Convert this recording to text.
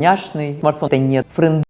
няшный, смартфон. Нет, френд